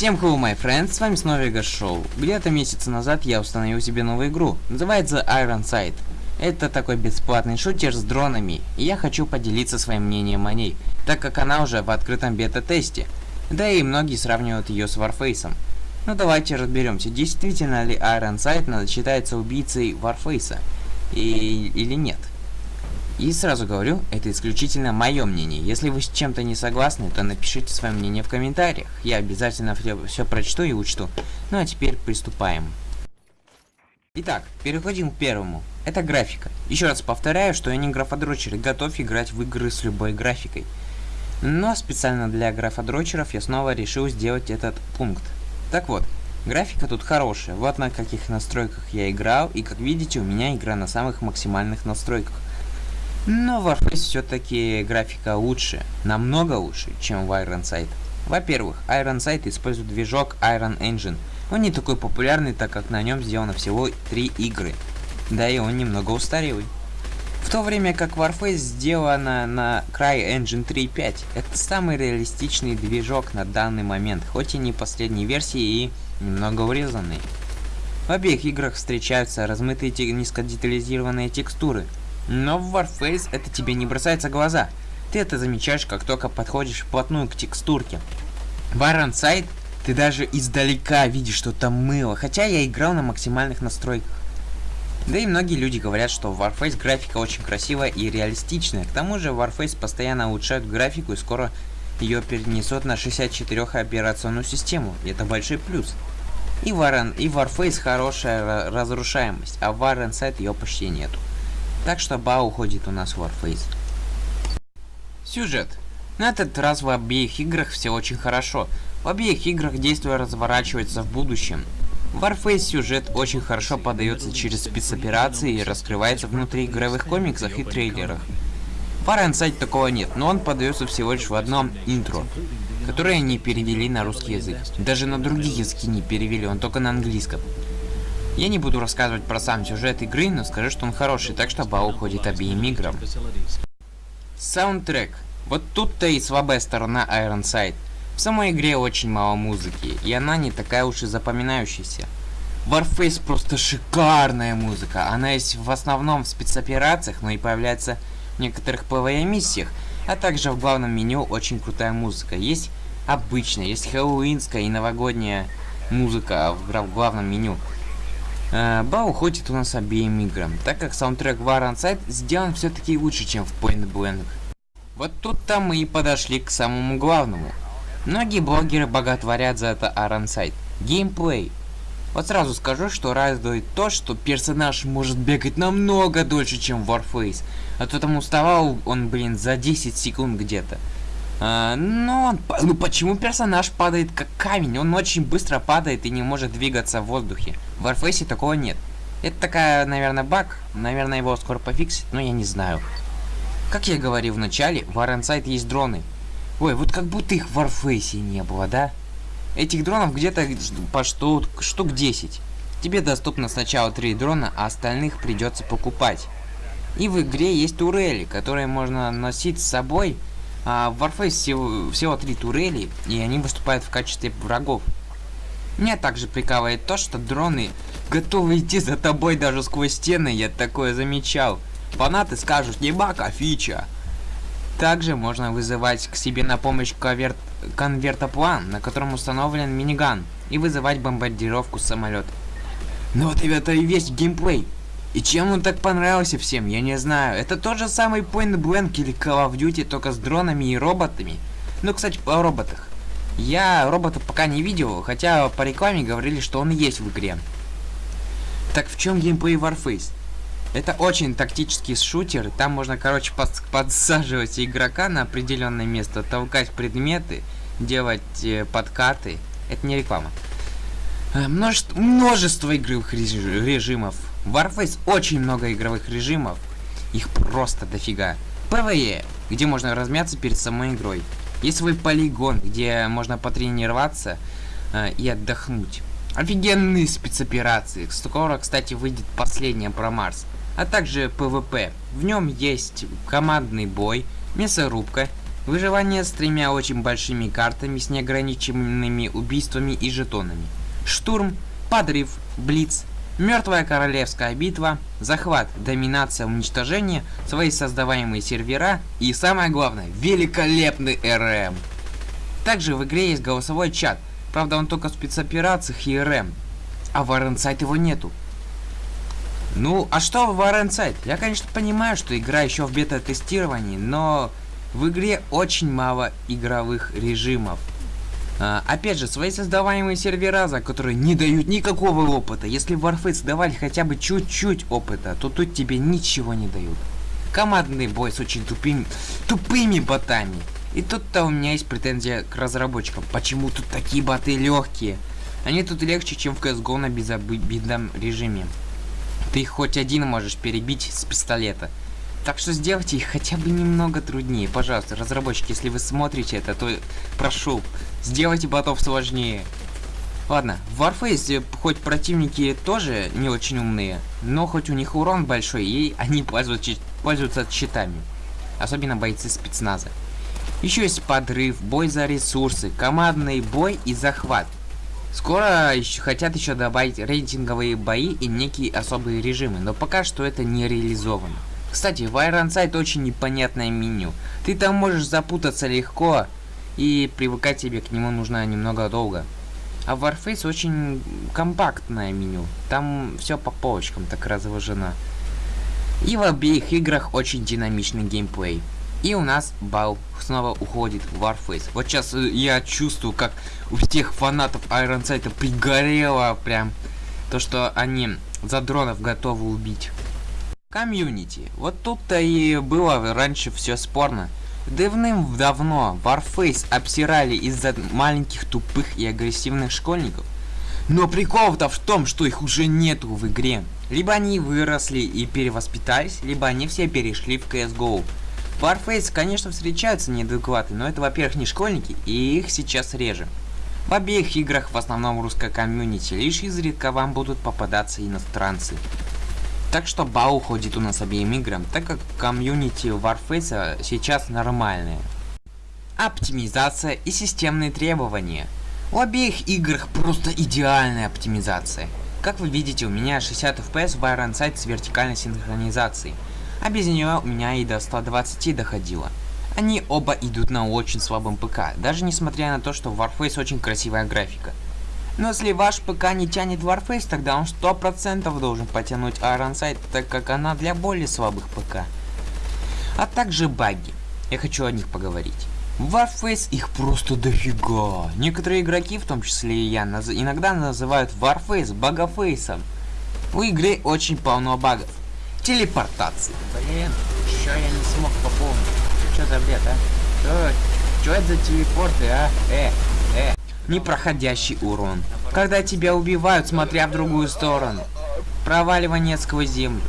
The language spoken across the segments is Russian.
Всем hello, my friends, с вами снова Вега Шоу. Где-то месяц назад я установил себе новую игру, называется Iron Sight. Это такой бесплатный шутер с дронами, и я хочу поделиться своим мнением о ней, так как она уже в открытом бета-тесте. Да и многие сравнивают ее с Warface. Ну давайте разберемся, действительно ли Iron Sight считается убийцей Warface, и, или нет. И сразу говорю, это исключительно мое мнение. Если вы с чем-то не согласны, то напишите свое мнение в комментариях. Я обязательно все, прочту и учту. Ну а теперь приступаем. Итак, переходим к первому. Это графика. Еще раз повторяю, что я не графодрочер и готов играть в игры с любой графикой. Но специально для графодрочеров я снова решил сделать этот пункт. Так вот, графика тут хорошая. Вот на каких настройках я играл, и как видите, у меня игра на самых максимальных настройках. Но в Warface все-таки графика лучше, намного лучше, чем в Iron Sight. Во-первых, Iron Sight использует движок Iron Engine. Он не такой популярный, так как на нем сделано всего 3 игры. Да и он немного устарелый. В то время как Warface сделана на Cry Engine 3.5. Это самый реалистичный движок на данный момент, хоть и не последней версии и немного урезанный. В обеих играх встречаются размытые низкодетализированные текстуры, но в Warface это тебе не бросается в глаза. Ты это замечаешь, как только подходишь вплотную к текстурке. В Iron ты даже издалека видишь, что там мыло, хотя я играл на максимальных настройках. Да и многие люди говорят, что в Warface графика очень красивая и реалистичная. К тому же Warface постоянно улучшают графику и скоро ее перенесут на 64 операционную систему. И это большой плюс. И, Warren, и Warface хорошая разрушаемость, а в Sight ее почти нету. Так что Ба уходит у нас в Warface. Сюжет. На этот раз в обеих играх все очень хорошо. В обеих играх действие разворачивается в будущем. В Warface сюжет очень хорошо подается через спецоперации и раскрывается внутри игровых комиксах и трейлерах. В Iron такого нет, но он подается всего лишь в одном интро, которое они перевели на русский язык. Даже на другие языки не перевели, он только на английском. Я не буду рассказывать про сам сюжет игры, но скажу, что он хороший, так что бал уходит обеим играм. Саундтрек. Вот тут-то и слабая сторона Iron Sight. В самой игре очень мало музыки, и она не такая уж и запоминающаяся. Warface просто шикарная музыка. Она есть в основном в спецоперациях, но и появляется в некоторых ПВЕ-миссиях, а также в главном меню очень крутая музыка. Есть обычная, есть хэллоуинская и новогодняя музыка в главном меню. Э, Ба уходит у нас обеим играм, так как саундтрек в Iron Sight сделан все-таки лучше, чем в Point Blank. Вот тут-то мы и подошли к самому главному. Многие блогеры боготворят за это Sight. Геймплей. Вот сразу скажу, что радует то, что персонаж может бегать намного дольше, чем Warface. А то там уставал он, блин, за 10 секунд где-то. А, но ну почему персонаж падает как камень? Он очень быстро падает и не может двигаться в воздухе. В Warface такого нет. Это такая, наверное, баг. Наверное, его скоро пофиксит, но я не знаю. Как я говорил в начале, в Iron есть дроны. Ой, вот как будто их в Warface не было, да? Этих дронов где-то по штук, штук 10. Тебе доступно сначала 3 дрона, а остальных придется покупать. И в игре есть турели, которые можно носить с собой а в Warface всего, всего три турели, и они выступают в качестве врагов. Меня также прикалывает то, что дроны готовы идти за тобой даже сквозь стены, я такое замечал. Фанаты скажут, не баг, фича. Также можно вызывать к себе на помощь конверт... конвертоплан, на котором установлен миниган, и вызывать бомбардировку с самолета. Ну вот, ребята, и весь геймплей. И чем он так понравился всем, я не знаю. Это тот же самый Point Blank или Call of Duty, только с дронами и роботами. Ну, кстати, о роботах. Я робота пока не видел, хотя по рекламе говорили, что он есть в игре. Так в чем геймплей Warface? Это очень тактический шутер, там можно, короче, под, подсаживать игрока на определенное место, толкать предметы, делать э, подкаты. Это не реклама. Э, множество, множество игровых режимов. В Warface очень много игровых режимов. Их просто дофига. PvE, где можно размяться перед самой игрой. Есть свой полигон, где можно потренироваться э, и отдохнуть. Офигенные спецоперации. Скоро, кстати, выйдет последняя про Марс. А также PvP. В нем есть командный бой, мясорубка, Выживание с тремя очень большими картами с неограниченными убийствами и жетонами. Штурм, подрыв, блиц, мертвая королевская битва, захват, доминация, уничтожение, свои создаваемые сервера и самое главное, великолепный РМ. Также в игре есть голосовой чат, правда он только в спецоперациях и РМ, а в Iron его нету. Ну, а что в Iron Я, конечно, понимаю, что игра еще в бета-тестировании, но в игре очень мало игровых режимов. А, опять же, свои создаваемые сервера, которые не дают никакого опыта. Если в Warface давали хотя бы чуть-чуть опыта, то тут тебе ничего не дают. Командный бой с очень тупыми, тупыми ботами. И тут-то у меня есть претензия к разработчикам. Почему тут такие боты легкие? Они тут легче, чем в CSGO на безобидном режиме. Ты хоть один можешь перебить с пистолета. Так что сделайте их хотя бы немного труднее. Пожалуйста, разработчики, если вы смотрите это, то прошу, сделайте ботов сложнее. Ладно, в Warface хоть противники тоже не очень умные, но хоть у них урон большой, и они пользуются, пользуются щитами. Особенно бойцы спецназа. Еще есть подрыв, бой за ресурсы, командный бой и захват. Скоро еще хотят еще добавить рейтинговые бои и некие особые режимы, но пока что это не реализовано. Кстати, в Ironside очень непонятное меню. Ты там можешь запутаться легко, и привыкать тебе к нему нужно немного долго. А в Warface очень компактное меню. Там все по полочкам так разложено. И в обеих играх очень динамичный геймплей. И у нас бал снова уходит в Warface. Вот сейчас э, я чувствую, как у всех фанатов Iron Sight пригорело прям то, что они за дронов готовы убить. Комьюнити. Вот тут-то и было раньше все спорно. Давным-давно Warface обсирали из-за маленьких тупых и агрессивных школьников. Но прикол-то в том, что их уже нету в игре. Либо они выросли и перевоспитались, либо они все перешли в CSGO. Warface, конечно, встречаются неадекваты, но это, во-первых, не школьники, и их сейчас реже. В обеих играх в основном русская комьюнити, лишь изредка вам будут попадаться иностранцы. Так что бал уходит у нас обеим играм, так как комьюнити Warface сейчас нормальные. Оптимизация и системные требования. У обеих играх просто идеальная оптимизация. Как вы видите, у меня 60 FPS в Iron Sight с вертикальной синхронизацией а без нее у меня и до 120 доходило. Они оба идут на очень слабом ПК, даже несмотря на то, что в Warface очень красивая графика. Но если ваш ПК не тянет Warface, тогда он 100% должен потянуть Iron Sight, так как она для более слабых ПК. А также баги. Я хочу о них поговорить. Warface их просто дофига. Некоторые игроки, в том числе и я, наз иногда называют Warface багафейсом. У игры очень полно багов телепортации. Блин, что я не смог пополнить? Что за бред, а? Что, что это за телепорты, а? Э, э. Непроходящий урон. Когда тебя убивают, смотря в другую сторону. Проваливание сквозь землю.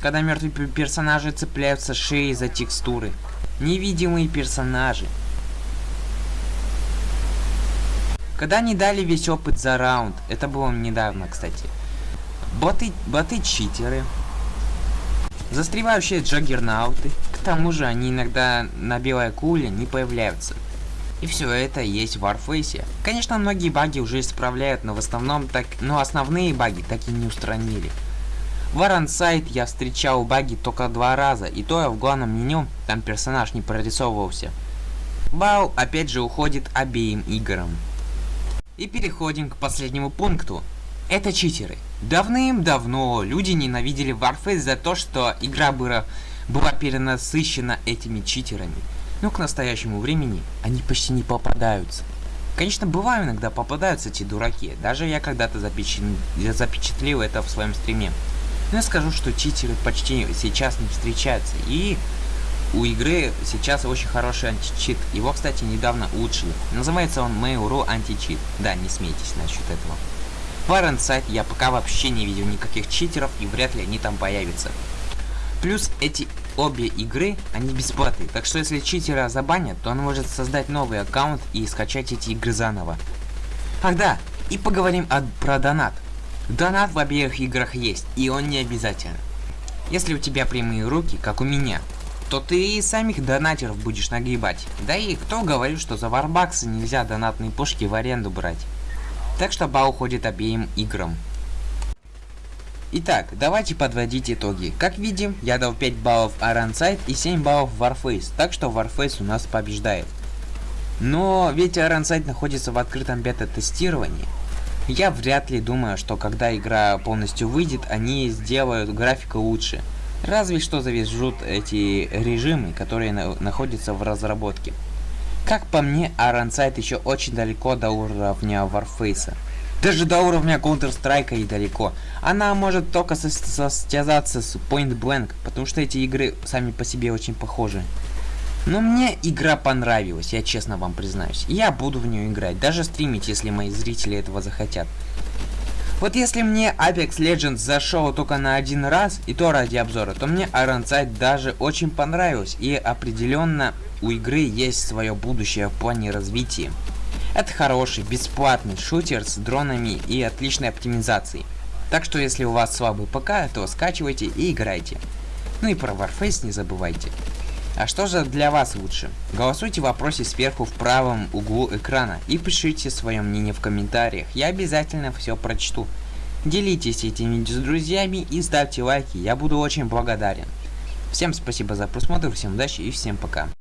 Когда мертвые персонажи цепляются шеей за текстуры. Невидимые персонажи. Когда не дали весь опыт за раунд. Это было недавно, кстати. Боты, боты-читеры. Застревающие джаггернауты. К тому же они иногда на белой куле не появляются. И все это есть в Warface. Конечно, многие баги уже исправляют, но в основном так, но основные баги так и не устранили. В Iron я встречал баги только два раза, и то я в главном меню, там персонаж не прорисовывался. Бау опять же уходит обеим играм. И переходим к последнему пункту. Это читеры. Давным-давно люди ненавидели Warface за то, что игра была перенасыщена этими читерами. Но к настоящему времени они почти не попадаются. Конечно, бывают иногда попадаются эти дураки. Даже я когда-то запечат... это в своем стриме. Но я скажу, что читеры почти сейчас не встречаются. И у игры сейчас очень хороший античит. Его, кстати, недавно улучшили. Называется он Mail.ru античит. Да, не смейтесь насчет этого. В Iron я пока вообще не видел никаких читеров и вряд ли они там появятся. Плюс эти обе игры, они бесплатные, так что если читера забанят, то он может создать новый аккаунт и скачать эти игры заново. Ах да, и поговорим о, про донат. Донат в обеих играх есть, и он не обязателен. Если у тебя прямые руки, как у меня, то ты и самих донатеров будешь нагибать. Да и кто говорит, что за варбаксы нельзя донатные пушки в аренду брать. Так что бал уходит обеим играм. Итак, давайте подводить итоги. Как видим, я дал 5 баллов Iron и 7 баллов Warface, так что Warface у нас побеждает. Но ведь Iron находится в открытом бета-тестировании. Я вряд ли думаю, что когда игра полностью выйдет, они сделают графику лучше. Разве что завяжут эти режимы, которые на находятся в разработке. Как по мне, Iron еще очень далеко до уровня Warface. Даже до уровня Counter-Strike и далеко. Она может только состязаться с Point Blank, потому что эти игры сами по себе очень похожи. Но мне игра понравилась, я честно вам признаюсь. Я буду в нее играть, даже стримить, если мои зрители этого захотят. Вот если мне Apex Legends зашел только на один раз, и то ради обзора, то мне Iron Sight даже очень понравилось, и определенно у игры есть свое будущее в плане развития. Это хороший, бесплатный шутер с дронами и отличной оптимизацией. Так что если у вас слабый ПК, то скачивайте и играйте. Ну и про Warface не забывайте. А что же для вас лучше? Голосуйте в вопросе сверху в правом углу экрана и пишите свое мнение в комментариях, я обязательно все прочту. Делитесь этим видео с друзьями и ставьте лайки, я буду очень благодарен. Всем спасибо за просмотр, всем удачи и всем пока.